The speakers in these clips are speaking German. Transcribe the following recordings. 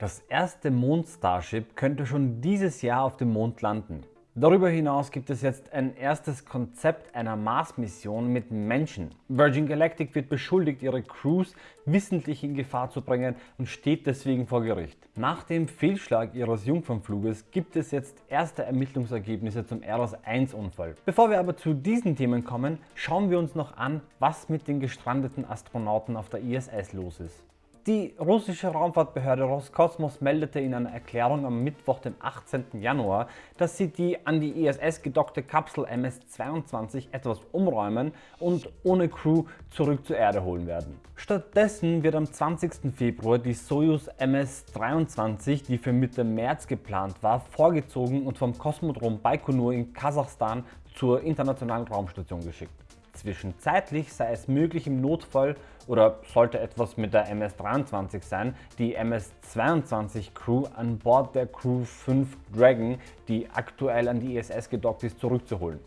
Das erste Mond-Starship könnte schon dieses Jahr auf dem Mond landen. Darüber hinaus gibt es jetzt ein erstes Konzept einer Mars-Mission mit Menschen. Virgin Galactic wird beschuldigt, ihre Crews wissentlich in Gefahr zu bringen und steht deswegen vor Gericht. Nach dem Fehlschlag ihres Jungfernfluges gibt es jetzt erste Ermittlungsergebnisse zum Eros 1 Unfall. Bevor wir aber zu diesen Themen kommen, schauen wir uns noch an, was mit den gestrandeten Astronauten auf der ISS los ist. Die russische Raumfahrtbehörde Roskosmos meldete in einer Erklärung am Mittwoch, dem 18. Januar, dass sie die an die ISS gedockte Kapsel MS-22 etwas umräumen und ohne Crew zurück zur Erde holen werden. Stattdessen wird am 20. Februar die Soyuz MS-23, die für Mitte März geplant war, vorgezogen und vom Kosmodrom Baikonur in Kasachstan zur internationalen Raumstation geschickt. Zwischenzeitlich sei es möglich im Notfall oder sollte etwas mit der MS-23 sein, die MS-22 Crew an Bord der Crew 5 Dragon, die aktuell an die ISS gedockt ist, zurückzuholen.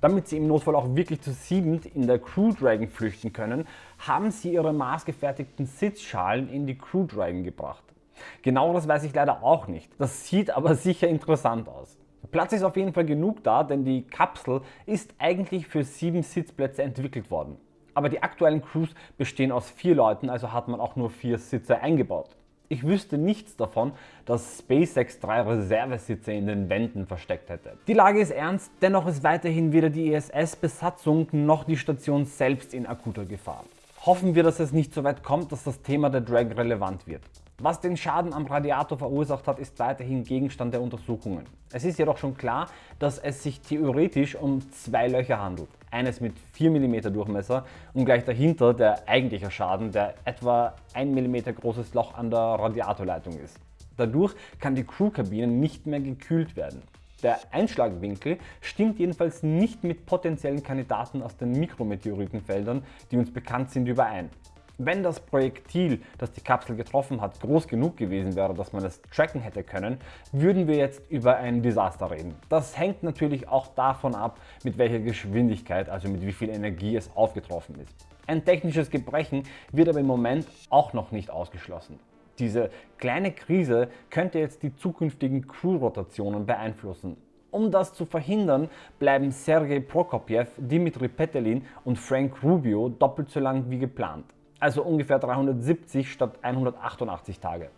Damit sie im Notfall auch wirklich zu siebend in der Crew Dragon flüchten können, haben sie ihre maßgefertigten Sitzschalen in die Crew Dragon gebracht. Genaueres weiß ich leider auch nicht. Das sieht aber sicher interessant aus. Platz ist auf jeden Fall genug da, denn die Kapsel ist eigentlich für sieben Sitzplätze entwickelt worden. Aber die aktuellen Crews bestehen aus vier Leuten, also hat man auch nur vier Sitze eingebaut. Ich wüsste nichts davon, dass SpaceX drei Reservesitze in den Wänden versteckt hätte. Die Lage ist ernst, dennoch ist weiterhin weder die ISS-Besatzung noch die Station selbst in akuter Gefahr. Hoffen wir, dass es nicht so weit kommt, dass das Thema der Drag relevant wird. Was den Schaden am Radiator verursacht hat, ist weiterhin Gegenstand der Untersuchungen. Es ist jedoch schon klar, dass es sich theoretisch um zwei Löcher handelt. Eines mit 4 mm Durchmesser und gleich dahinter der eigentliche Schaden, der etwa 1 mm großes Loch an der Radiatorleitung ist. Dadurch kann die Crewkabine nicht mehr gekühlt werden. Der Einschlagwinkel stimmt jedenfalls nicht mit potenziellen Kandidaten aus den Mikrometeoritenfeldern, die uns bekannt sind, überein. Wenn das Projektil, das die Kapsel getroffen hat, groß genug gewesen wäre, dass man es tracken hätte können, würden wir jetzt über ein Desaster reden. Das hängt natürlich auch davon ab, mit welcher Geschwindigkeit, also mit wie viel Energie es aufgetroffen ist. Ein technisches Gebrechen wird aber im Moment auch noch nicht ausgeschlossen. Diese kleine Krise könnte jetzt die zukünftigen Crew-Rotationen beeinflussen. Um das zu verhindern, bleiben Sergei Prokopjew, Dimitri Petelin und Frank Rubio doppelt so lang wie geplant also ungefähr 370 statt 188 Tage.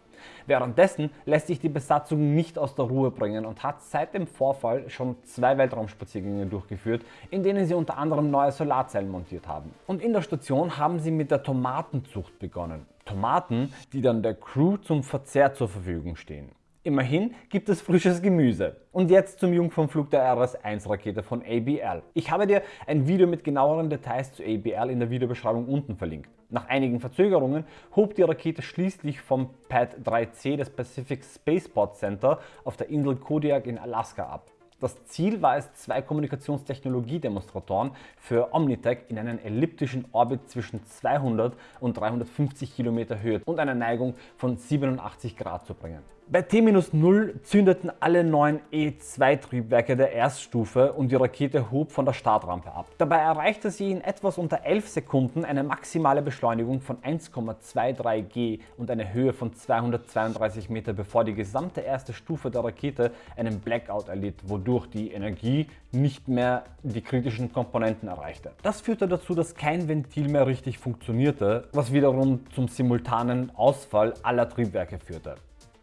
Währenddessen lässt sich die Besatzung nicht aus der Ruhe bringen und hat seit dem Vorfall schon zwei Weltraumspaziergänge durchgeführt, in denen sie unter anderem neue Solarzellen montiert haben. Und in der Station haben sie mit der Tomatenzucht begonnen. Tomaten, die dann der Crew zum Verzehr zur Verfügung stehen. Immerhin gibt es frisches Gemüse. Und jetzt zum Jungfernflug der RS-1 Rakete von ABL. Ich habe dir ein Video mit genaueren Details zu ABL in der Videobeschreibung unten verlinkt. Nach einigen Verzögerungen hob die Rakete schließlich vom Pad 3C des Pacific Spaceport Center auf der Insel Kodiak in Alaska ab. Das Ziel war es, zwei Kommunikationstechnologiedemonstratoren für Omnitech in einen elliptischen Orbit zwischen 200 und 350 Kilometer Höhe und einer Neigung von 87 Grad zu bringen. Bei T-0 zündeten alle neun E2-Triebwerke der Erststufe und die Rakete hob von der Startrampe ab. Dabei erreichte sie in etwas unter 11 Sekunden eine maximale Beschleunigung von 1,23 g und eine Höhe von 232 Meter, bevor die gesamte erste Stufe der Rakete einen Blackout erlitt, wodurch die Energie nicht mehr die kritischen Komponenten erreichte. Das führte dazu, dass kein Ventil mehr richtig funktionierte, was wiederum zum simultanen Ausfall aller Triebwerke führte.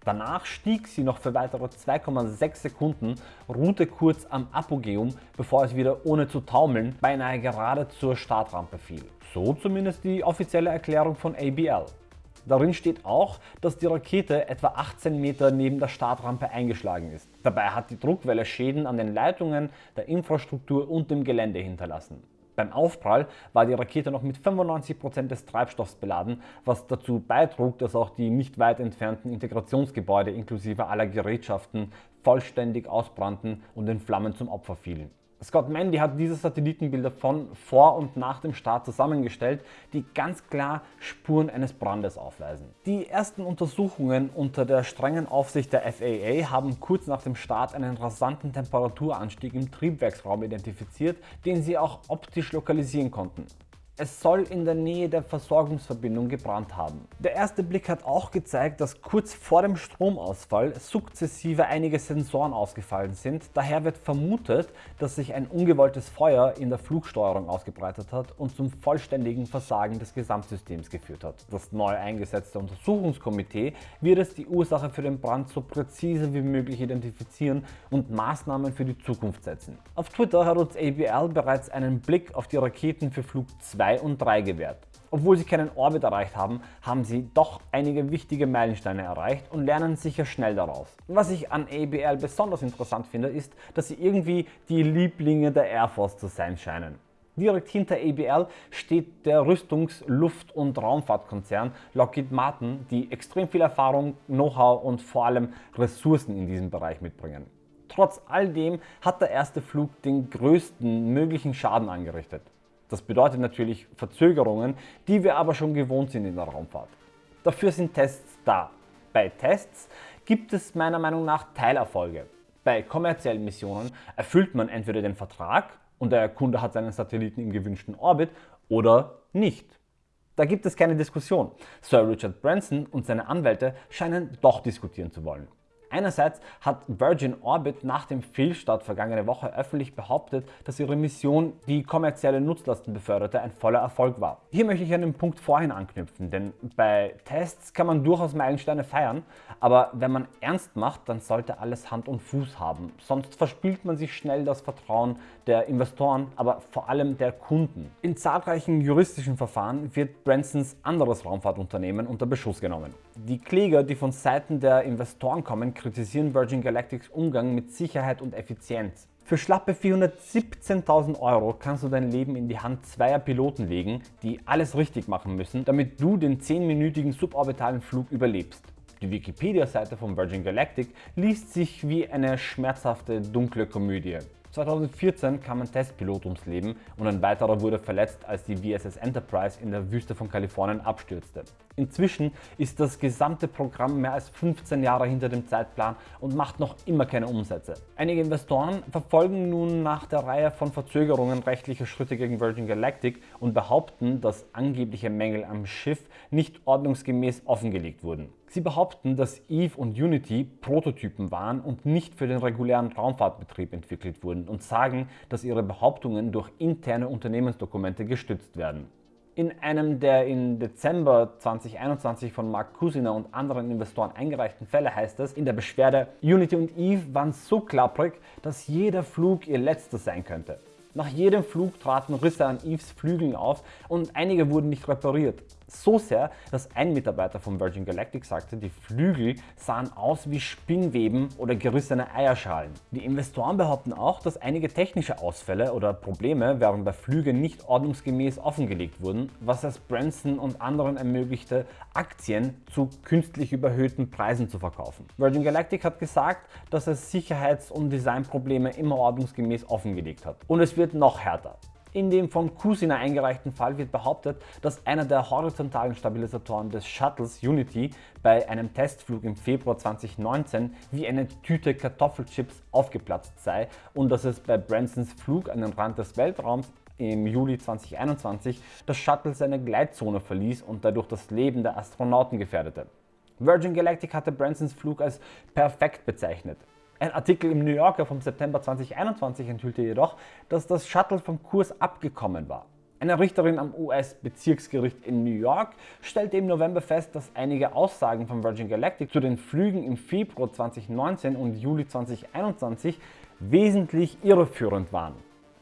Danach stieg sie noch für weitere 2,6 Sekunden, ruhte kurz am Apogeum, bevor es wieder ohne zu taumeln beinahe gerade zur Startrampe fiel. So zumindest die offizielle Erklärung von ABL. Darin steht auch, dass die Rakete etwa 18 Meter neben der Startrampe eingeschlagen ist. Dabei hat die Druckwelle Schäden an den Leitungen, der Infrastruktur und dem Gelände hinterlassen. Beim Aufprall war die Rakete noch mit 95% des Treibstoffs beladen, was dazu beitrug, dass auch die nicht weit entfernten Integrationsgebäude inklusive aller Gerätschaften vollständig ausbrannten und in Flammen zum Opfer fielen. Scott Mandy hat diese Satellitenbilder von vor und nach dem Start zusammengestellt, die ganz klar Spuren eines Brandes aufweisen. Die ersten Untersuchungen unter der strengen Aufsicht der FAA haben kurz nach dem Start einen rasanten Temperaturanstieg im Triebwerksraum identifiziert, den sie auch optisch lokalisieren konnten. Es soll in der Nähe der Versorgungsverbindung gebrannt haben. Der erste Blick hat auch gezeigt, dass kurz vor dem Stromausfall sukzessive einige Sensoren ausgefallen sind. Daher wird vermutet, dass sich ein ungewolltes Feuer in der Flugsteuerung ausgebreitet hat und zum vollständigen Versagen des Gesamtsystems geführt hat. Das neu eingesetzte Untersuchungskomitee wird es die Ursache für den Brand so präzise wie möglich identifizieren und Maßnahmen für die Zukunft setzen. Auf Twitter hat uns ABL bereits einen Blick auf die Raketen für Flug 2 und 3 gewährt. Obwohl sie keinen Orbit erreicht haben, haben sie doch einige wichtige Meilensteine erreicht und lernen sicher schnell daraus. Was ich an ABL besonders interessant finde, ist, dass sie irgendwie die Lieblinge der Air Force zu sein scheinen. Direkt hinter ABL steht der Rüstungs-, Luft- und Raumfahrtkonzern Lockheed Martin, die extrem viel Erfahrung, Know-how und vor allem Ressourcen in diesem Bereich mitbringen. Trotz all dem hat der erste Flug den größten möglichen Schaden angerichtet. Das bedeutet natürlich Verzögerungen, die wir aber schon gewohnt sind in der Raumfahrt. Dafür sind Tests da. Bei Tests gibt es meiner Meinung nach Teilerfolge. Bei kommerziellen Missionen erfüllt man entweder den Vertrag und der Kunde hat seinen Satelliten im gewünschten Orbit oder nicht. Da gibt es keine Diskussion. Sir Richard Branson und seine Anwälte scheinen doch diskutieren zu wollen. Einerseits hat Virgin Orbit nach dem Fehlstart vergangene Woche öffentlich behauptet, dass ihre Mission die kommerzielle Nutzlasten beförderte ein voller Erfolg war. Hier möchte ich an den Punkt vorhin anknüpfen, denn bei Tests kann man durchaus Meilensteine feiern, aber wenn man ernst macht, dann sollte alles Hand und Fuß haben, sonst verspielt man sich schnell das Vertrauen der Investoren, aber vor allem der Kunden. In zahlreichen juristischen Verfahren wird Bransons anderes Raumfahrtunternehmen unter Beschuss genommen. Die Kläger, die von Seiten der Investoren kommen, kritisieren Virgin Galactics Umgang mit Sicherheit und Effizienz. Für schlappe 417.000 Euro kannst du dein Leben in die Hand zweier Piloten legen, die alles richtig machen müssen, damit du den 10-minütigen suborbitalen Flug überlebst. Die Wikipedia-Seite von Virgin Galactic liest sich wie eine schmerzhafte, dunkle Komödie. 2014 kam ein Testpilot ums Leben und ein weiterer wurde verletzt, als die VSS Enterprise in der Wüste von Kalifornien abstürzte. Inzwischen ist das gesamte Programm mehr als 15 Jahre hinter dem Zeitplan und macht noch immer keine Umsätze. Einige Investoren verfolgen nun nach der Reihe von Verzögerungen rechtliche Schritte gegen Virgin Galactic und behaupten, dass angebliche Mängel am Schiff nicht ordnungsgemäß offengelegt wurden. Sie behaupten, dass Eve und Unity Prototypen waren und nicht für den regulären Raumfahrtbetrieb entwickelt wurden und sagen, dass ihre Behauptungen durch interne Unternehmensdokumente gestützt werden. In einem der im Dezember 2021 von Mark Kusiner und anderen Investoren eingereichten Fälle heißt es in der Beschwerde, Unity und Eve waren so klapprig, dass jeder Flug ihr letzter sein könnte. Nach jedem Flug traten Risse an Eves Flügeln auf und einige wurden nicht repariert. So sehr, dass ein Mitarbeiter von Virgin Galactic sagte, die Flügel sahen aus wie Spinnweben oder gerissene Eierschalen. Die Investoren behaupten auch, dass einige technische Ausfälle oder Probleme während der Flüge nicht ordnungsgemäß offengelegt wurden, was es Branson und anderen ermöglichte, Aktien zu künstlich überhöhten Preisen zu verkaufen. Virgin Galactic hat gesagt, dass es Sicherheits- und Designprobleme immer ordnungsgemäß offengelegt hat. Und es wird noch härter. In dem von Kusina eingereichten Fall wird behauptet, dass einer der horizontalen Stabilisatoren des Shuttles Unity bei einem Testflug im Februar 2019 wie eine Tüte Kartoffelchips aufgeplatzt sei und dass es bei Bransons Flug an den Rand des Weltraums im Juli 2021 das Shuttle seine Gleitzone verließ und dadurch das Leben der Astronauten gefährdete. Virgin Galactic hatte Bransons Flug als perfekt bezeichnet. Ein Artikel im New Yorker vom September 2021 enthüllte jedoch, dass das Shuttle vom Kurs abgekommen war. Eine Richterin am US-Bezirksgericht in New York stellte im November fest, dass einige Aussagen von Virgin Galactic zu den Flügen im Februar 2019 und Juli 2021 wesentlich irreführend waren.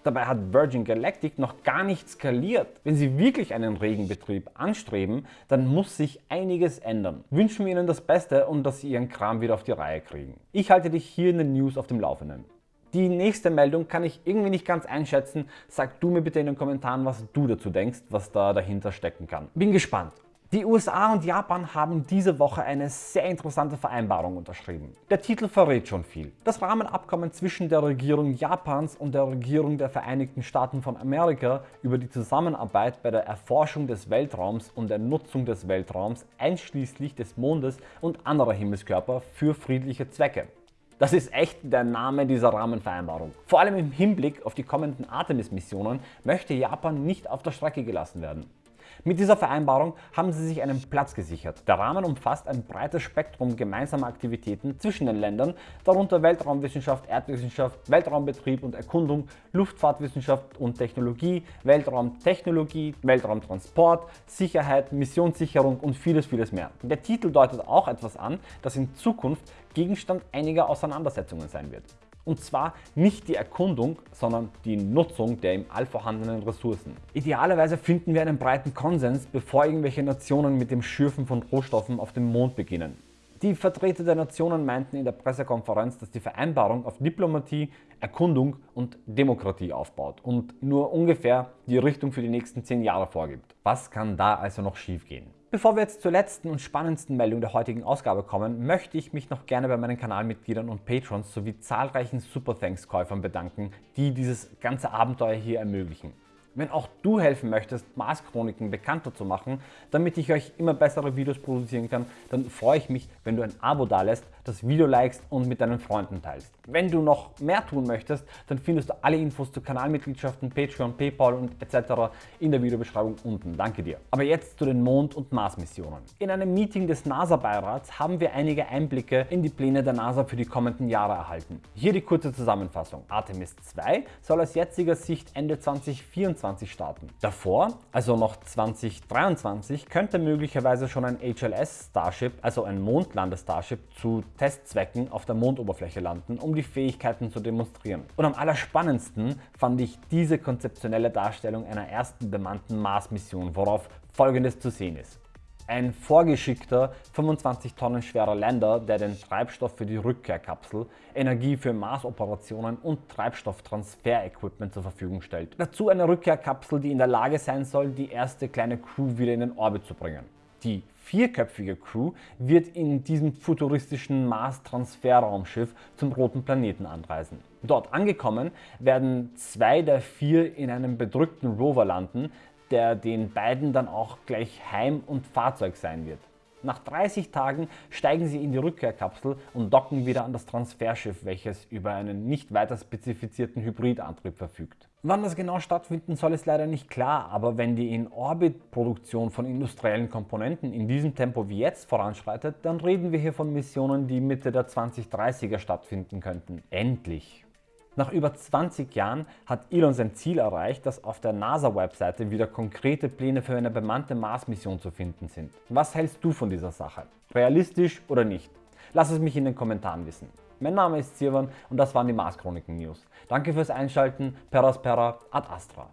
Dabei hat Virgin Galactic noch gar nicht skaliert. Wenn Sie wirklich einen regen Betrieb anstreben, dann muss sich einiges ändern. Wünschen wir Ihnen das Beste und dass Sie Ihren Kram wieder auf die Reihe kriegen. Ich halte dich hier in den News auf dem Laufenden. Die nächste Meldung kann ich irgendwie nicht ganz einschätzen. Sag du mir bitte in den Kommentaren, was du dazu denkst, was da dahinter stecken kann. Bin gespannt. Die USA und Japan haben diese Woche eine sehr interessante Vereinbarung unterschrieben. Der Titel verrät schon viel. Das Rahmenabkommen zwischen der Regierung Japans und der Regierung der Vereinigten Staaten von Amerika über die Zusammenarbeit bei der Erforschung des Weltraums und der Nutzung des Weltraums einschließlich des Mondes und anderer Himmelskörper für friedliche Zwecke. Das ist echt der Name dieser Rahmenvereinbarung. Vor allem im Hinblick auf die kommenden Artemis-Missionen möchte Japan nicht auf der Strecke gelassen werden. Mit dieser Vereinbarung haben sie sich einen Platz gesichert. Der Rahmen umfasst ein breites Spektrum gemeinsamer Aktivitäten zwischen den Ländern, darunter Weltraumwissenschaft, Erdwissenschaft, Weltraumbetrieb und Erkundung, Luftfahrtwissenschaft und Technologie, Weltraumtechnologie, Weltraumtransport, Sicherheit, Missionssicherung und vieles vieles mehr. Der Titel deutet auch etwas an, das in Zukunft Gegenstand einiger Auseinandersetzungen sein wird. Und zwar nicht die Erkundung, sondern die Nutzung der im All vorhandenen Ressourcen. Idealerweise finden wir einen breiten Konsens, bevor irgendwelche Nationen mit dem Schürfen von Rohstoffen auf dem Mond beginnen. Die Vertreter der Nationen meinten in der Pressekonferenz, dass die Vereinbarung auf Diplomatie, Erkundung und Demokratie aufbaut und nur ungefähr die Richtung für die nächsten 10 Jahre vorgibt. Was kann da also noch schiefgehen? Bevor wir jetzt zur letzten und spannendsten Meldung der heutigen Ausgabe kommen, möchte ich mich noch gerne bei meinen Kanalmitgliedern und Patrons sowie zahlreichen Super Thanks Käufern bedanken, die dieses ganze Abenteuer hier ermöglichen. Wenn auch du helfen möchtest, Mars Chroniken bekannter zu machen, damit ich euch immer bessere Videos produzieren kann, dann freue ich mich, wenn du ein Abo dalässt, das Video likest und mit deinen Freunden teilst. Wenn du noch mehr tun möchtest, dann findest du alle Infos zu Kanalmitgliedschaften, Patreon, Paypal und etc. in der Videobeschreibung unten. Danke dir. Aber jetzt zu den Mond- und Mars-Missionen. In einem Meeting des NASA-Beirats haben wir einige Einblicke in die Pläne der NASA für die kommenden Jahre erhalten. Hier die kurze Zusammenfassung. Artemis 2 soll aus jetziger Sicht Ende 2024 2023 starten. Davor, also noch 2023, könnte möglicherweise schon ein HLS Starship, also ein Mondlandestarship, zu Testzwecken auf der Mondoberfläche landen, um die Fähigkeiten zu demonstrieren. Und am allerspannendsten fand ich diese konzeptionelle Darstellung einer ersten bemannten Mars-Mission, worauf folgendes zu sehen ist. Ein vorgeschickter 25 Tonnen schwerer Lander, der den Treibstoff für die Rückkehrkapsel, Energie für Marsoperationen und Treibstofftransfer-Equipment zur Verfügung stellt. Dazu eine Rückkehrkapsel, die in der Lage sein soll, die erste kleine Crew wieder in den Orbit zu bringen. Die vierköpfige Crew wird in diesem futuristischen Mars-Transferraumschiff zum roten Planeten anreisen. Dort angekommen werden zwei der vier in einem bedrückten Rover landen, der den beiden dann auch gleich Heim und Fahrzeug sein wird. Nach 30 Tagen steigen sie in die Rückkehrkapsel und docken wieder an das Transferschiff, welches über einen nicht weiter spezifizierten Hybridantrieb verfügt. Wann das genau stattfinden soll, ist leider nicht klar, aber wenn die In-Orbit-Produktion von industriellen Komponenten in diesem Tempo wie jetzt voranschreitet, dann reden wir hier von Missionen, die Mitte der 2030er stattfinden könnten. Endlich! Nach über 20 Jahren hat Elon sein Ziel erreicht, dass auf der NASA-Webseite wieder konkrete Pläne für eine bemannte Mars-Mission zu finden sind. Was hältst du von dieser Sache? Realistisch oder nicht? Lass es mich in den Kommentaren wissen. Mein Name ist Sirwan und das waren die Mars Chroniken News. Danke fürs Einschalten, Peraspera ad Astra.